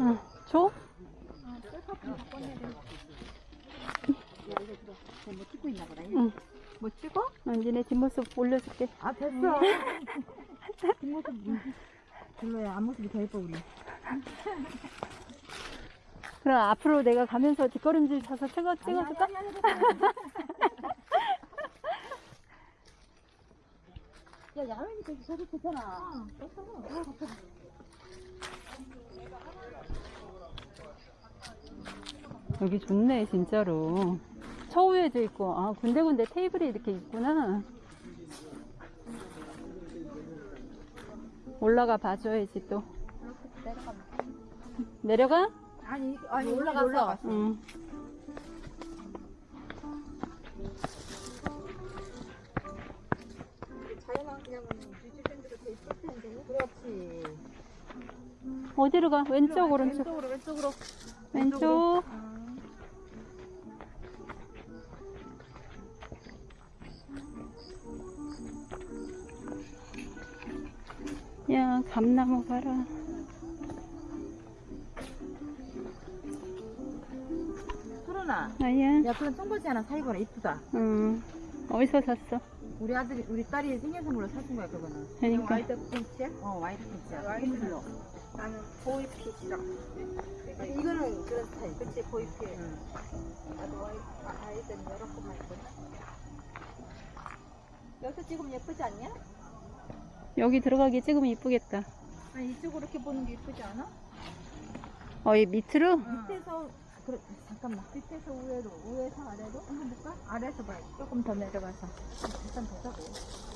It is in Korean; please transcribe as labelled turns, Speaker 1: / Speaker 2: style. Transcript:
Speaker 1: 응, 줘?
Speaker 2: 응.
Speaker 1: 뭐 찍어?
Speaker 2: 응, 니네 뒷모습 올려줄게.
Speaker 1: 아, 됐어. 뒷모습 별로야. 앞모습이 더 예뻐, 우리.
Speaker 2: 그럼 앞으로 내가 가면서 뒷걸음질 쳐서 찍어, 찍어줄까?
Speaker 1: 야 야외니 저기 저기 좋잖아.
Speaker 2: 여기 좋네, 진짜로. 처우에도 있고, 아, 군데군데 테이블이 이렇게 있구나. 올라가 봐줘야지 또. 내려가?
Speaker 1: 아니 아니 올라갔어. 올라갔어.
Speaker 2: 응. 어디로 가? 왼쪽, 오른쪽?
Speaker 1: 왼쪽으로 왼쪽으로.
Speaker 2: 왼쪽. 야, 감나무 봐라.
Speaker 1: 소연아.
Speaker 2: 아야.
Speaker 1: 야 그런 청바지 하나 사입어라 이쁘다.
Speaker 2: 응. 어디서 샀어?
Speaker 1: 우리 아들이 우리 딸이 생일 선물로 사준 거야 그거는.
Speaker 2: 그러니까.
Speaker 1: 와이드 팬츠야? 어 와이드 팬츠야. 와이드 로
Speaker 3: 나는 보이핏이랑 이거는 그런 스타일 그치 보이핏
Speaker 1: 응.
Speaker 3: 나도 아이, 아, 아이들은 여러 번 했거든 여기서 찍으면 예쁘지 않냐?
Speaker 2: 여기 들어가기 찍으면 이쁘겠다.
Speaker 3: 아니 이쪽으로 이렇게 보는 게 예쁘지 않아?
Speaker 2: 어, 이 밑으로?
Speaker 3: 밑에서
Speaker 1: 그래 잠깐만.
Speaker 3: 밑에서 위로 위에서 아래로 한번 볼까?
Speaker 1: 아래에서 봐.
Speaker 3: 조금 더 내려가서
Speaker 1: 일단 보자고.